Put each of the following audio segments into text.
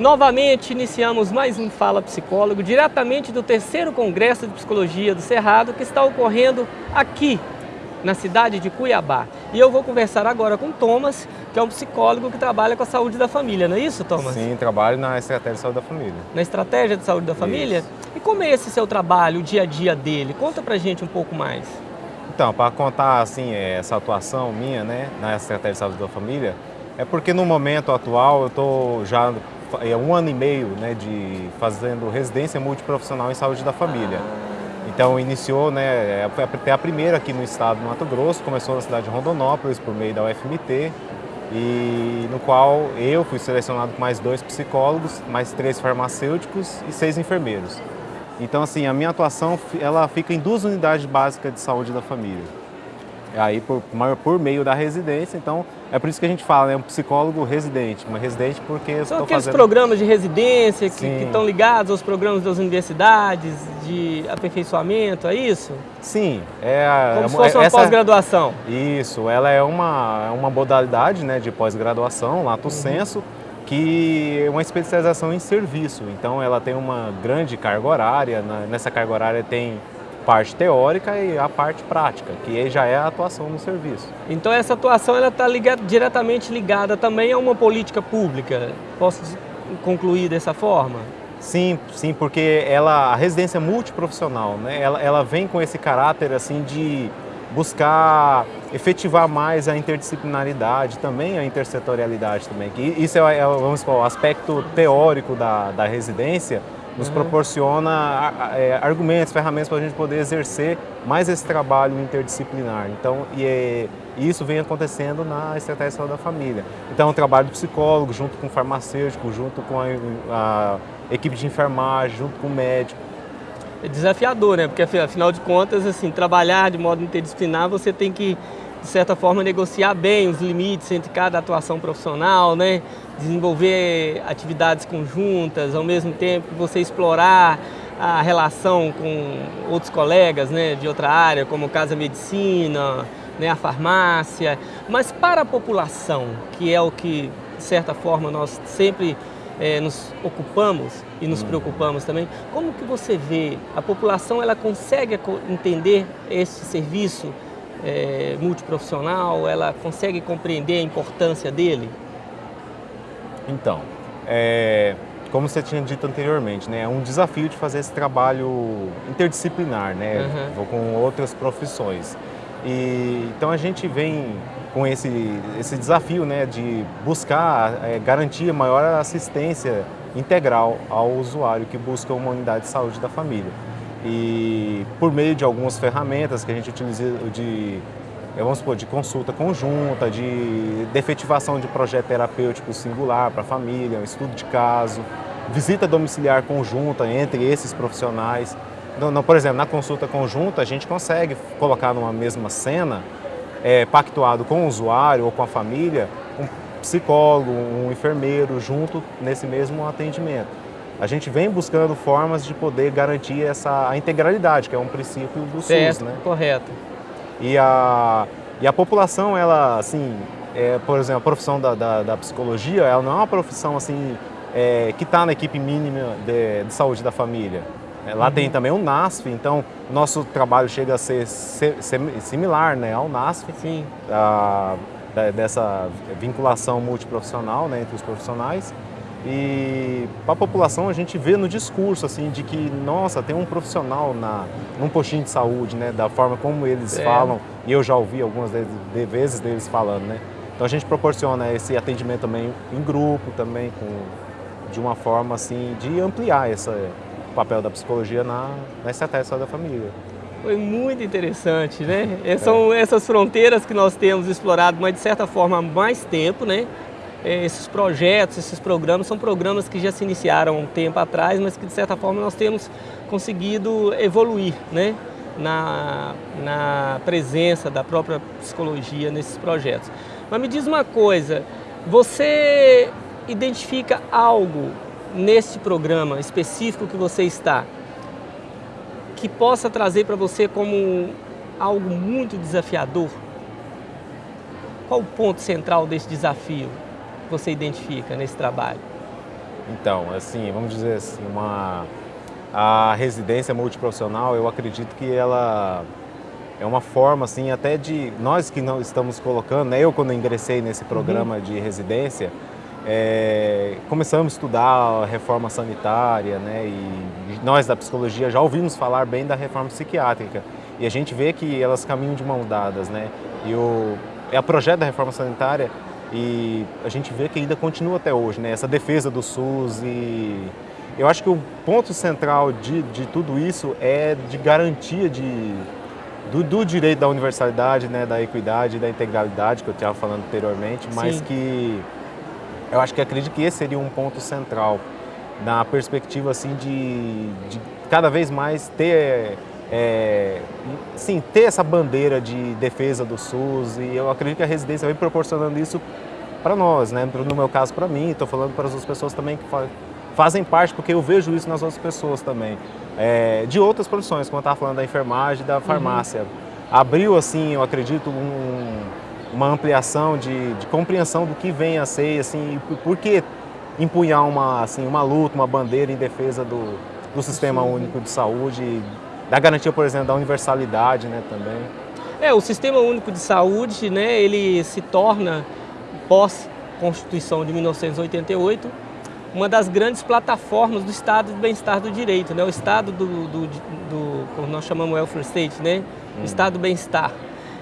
Novamente iniciamos mais um Fala Psicólogo, diretamente do terceiro Congresso de Psicologia do Cerrado, que está ocorrendo aqui, na cidade de Cuiabá. E eu vou conversar agora com Thomas, que é um psicólogo que trabalha com a saúde da família, não é isso, Thomas? Sim, trabalho na estratégia de saúde da família. Na estratégia de saúde da família? Isso. E como é esse seu trabalho, o dia a dia dele? Conta pra gente um pouco mais. Então, para contar assim essa atuação minha, né, na estratégia de saúde da família, é porque no momento atual eu estou já é um ano e meio né, de fazendo residência multiprofissional em saúde da família. Então iniciou, né, até a primeira aqui no estado do Mato Grosso, começou na cidade de Rondonópolis por meio da UFMT, e no qual eu fui selecionado com mais dois psicólogos, mais três farmacêuticos e seis enfermeiros. Então assim, a minha atuação ela fica em duas unidades básicas de saúde da família aí por, por meio da residência, então é por isso que a gente fala, né, um psicólogo residente, uma residente porque São aqueles fazendo... programas de residência que, que, estão ligados aos programas das universidades, de aperfeiçoamento, é isso? Sim. É, Como se fosse uma pós-graduação. Isso, ela é uma, é uma modalidade né, de pós-graduação, lato uhum. senso, que é uma especialização em serviço, então ela tem uma grande carga horária, nessa carga horária tem parte teórica e a parte prática, que já é a atuação no serviço. Então essa atuação ela está diretamente ligada também a uma política pública, posso concluir dessa forma? Sim, sim, porque ela, a residência multiprofissional, né, ela, ela vem com esse caráter assim de buscar efetivar mais a interdisciplinaridade, também a intersetorialidade também. Que isso é, é vamos supor, o aspecto teórico da, da residência, nos proporciona é, argumentos, ferramentas para a gente poder exercer mais esse trabalho interdisciplinar. Então, e, é, isso vem acontecendo na estratégia da família. Então, o trabalho do psicólogo, junto com o farmacêutico, junto com a, a equipe de enfermagem, junto com o médico. É desafiador, né? Porque, afinal de contas, assim, trabalhar de modo interdisciplinar, você tem que de certa forma, negociar bem os limites entre cada atuação profissional, né? desenvolver atividades conjuntas, ao mesmo tempo você explorar a relação com outros colegas né, de outra área, como o caso da medicina, né, a farmácia. Mas para a população, que é o que, de certa forma, nós sempre é, nos ocupamos e nos hum. preocupamos também, como que você vê, a população ela consegue entender esse serviço é, multiprofissional, ela consegue compreender a importância dele? Então, é, como você tinha dito anteriormente, né, é um desafio de fazer esse trabalho interdisciplinar, né, uhum. com outras profissões. E, então a gente vem com esse, esse desafio né, de buscar é, garantir maior assistência integral ao usuário que busca uma unidade de saúde da família e por meio de algumas ferramentas que a gente utiliza de, vamos supor, de consulta conjunta, de defetivação de projeto terapêutico singular para a família, um estudo de caso, visita domiciliar conjunta entre esses profissionais. Então, por exemplo, na consulta conjunta a gente consegue colocar numa mesma cena, é, pactuado com o usuário ou com a família, um psicólogo, um enfermeiro junto nesse mesmo atendimento a gente vem buscando formas de poder garantir essa a integralidade, que é um princípio do certo, SUS, né? correto. E a, e a população, ela, assim, é, por exemplo, a profissão da, da, da, psicologia, ela não é uma profissão, assim, é, que está na equipe mínima de, de, saúde da família. É, lá uhum. tem também o NASF, então nosso trabalho chega a ser, ser similar né, ao NASF. Sim. A, dessa vinculação multiprofissional né, entre os profissionais. E para a população a gente vê no discurso assim de que, nossa, tem um profissional na, num postinho de saúde, né, da forma como eles é. falam, e eu já ouvi algumas de, de vezes deles falando, né. Então a gente proporciona esse atendimento também em grupo, também com, de uma forma assim de ampliar esse papel da psicologia na, na estratégia da família. Foi muito interessante, né? É. São essas fronteiras que nós temos explorado, mas de certa forma há mais tempo, né? Esses projetos, esses programas, são programas que já se iniciaram há um tempo atrás, mas que de certa forma nós temos conseguido evoluir né? na, na presença da própria psicologia nesses projetos. Mas me diz uma coisa, você identifica algo nesse programa específico que você está que possa trazer para você como algo muito desafiador? Qual o ponto central desse desafio? Você identifica nesse trabalho? Então, assim, vamos dizer assim, uma, a residência multiprofissional, eu acredito que ela é uma forma, assim, até de nós que não estamos colocando, né, eu quando ingressei nesse programa uhum. de residência, é, começamos a estudar a reforma sanitária, né, e nós da psicologia já ouvimos falar bem da reforma psiquiátrica, e a gente vê que elas caminham de mão dadas, né, e o, é o projeto da reforma sanitária e a gente vê que ainda continua até hoje, né? essa defesa do SUS e eu acho que o ponto central de, de tudo isso é de garantia de, do, do direito da universalidade, né? da equidade, da integralidade que eu estava falando anteriormente, mas Sim. que eu acho que acredito que esse seria um ponto central na perspectiva assim de, de cada vez mais ter é, sim, ter essa bandeira de defesa do SUS e eu acredito que a residência vem proporcionando isso para nós, né? no meu caso para mim, estou falando para as outras pessoas também que fazem parte, porque eu vejo isso nas outras pessoas também, é, de outras profissões, como eu estava falando da enfermagem da farmácia. Uhum. Abriu, assim, eu acredito, um, uma ampliação de, de, compreensão do que vem a ser, assim, por que empunhar uma, assim, uma luta, uma bandeira em defesa do, do Sistema Sim. Único de Saúde, da garantia, por exemplo, da universalidade né, também. É, o Sistema Único de Saúde, né, ele se torna, pós-Constituição de 1988, uma das grandes plataformas do Estado do bem-estar do direito, né? o Estado do, do, do, como nós chamamos welfare state, né? o hum. Estado do bem-estar.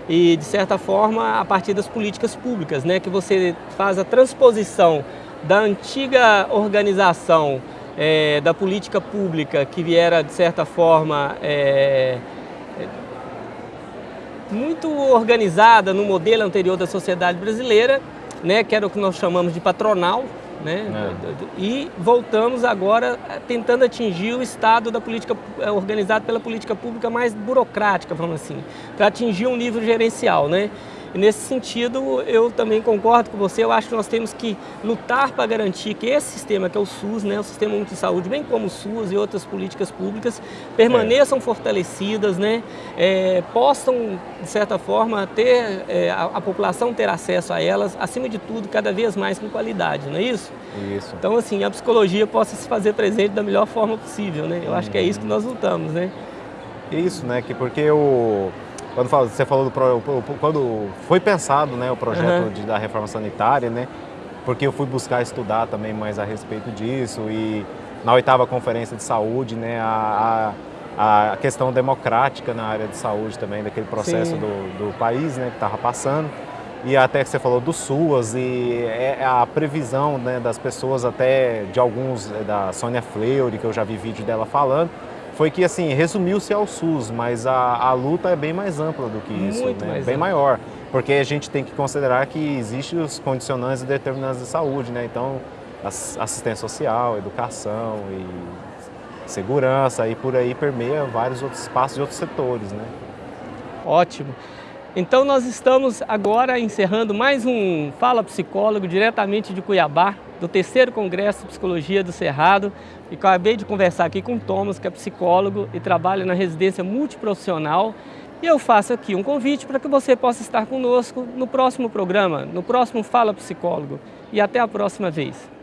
E, de certa forma, a partir das políticas públicas, né? que você faz a transposição da antiga organização é, da política pública que viera, de certa forma, é, muito organizada no modelo anterior da sociedade brasileira, né, que era o que nós chamamos de patronal, né, é. e voltamos agora tentando atingir o estado da política é, organizado pela política pública mais burocrática, vamos assim, para atingir um nível gerencial, né? E nesse sentido, eu também concordo com você, eu acho que nós temos que lutar para garantir que esse sistema, que é o SUS, né, o Sistema Único de Saúde, bem como o SUS e outras políticas públicas, permaneçam é. fortalecidas, né, é, possam, de certa forma, ter, é, a, a, população ter acesso a elas, acima de tudo, cada vez mais com qualidade, não é isso? Isso. Então, assim, a psicologia possa se fazer presente da melhor forma possível, né? Eu acho que é isso que nós lutamos, né? Isso, né? Que porque o quando você falou do quando foi pensado né, o projeto uhum. de, da reforma sanitária, né? Porque eu fui buscar estudar também mais a respeito disso e na oitava conferência de saúde, né, a, a, a questão democrática na área de saúde também, daquele processo do, do, país né, que estava passando. E até que você falou do SUAS e é, é a previsão né, das pessoas até de alguns, é, da Sônia Fleury, que eu já vi vídeo dela falando, foi que assim, resumiu-se ao SUS, mas a, a luta é bem mais ampla do que isso, Muito né? mais bem ampla. maior. Porque a gente tem que considerar que existem os condicionantes e determinantes de saúde, né? Então, assistência social, educação e segurança e por aí permeia vários outros espaços e outros setores, né? Ótimo. Então nós estamos agora encerrando mais um Fala Psicólogo diretamente de Cuiabá, do terceiro Congresso de Psicologia do Cerrado. E acabei de conversar aqui com o Thomas, que é psicólogo e trabalha na residência multiprofissional. E eu faço aqui um convite para que você possa estar conosco no próximo programa, no próximo Fala Psicólogo. E até a próxima vez.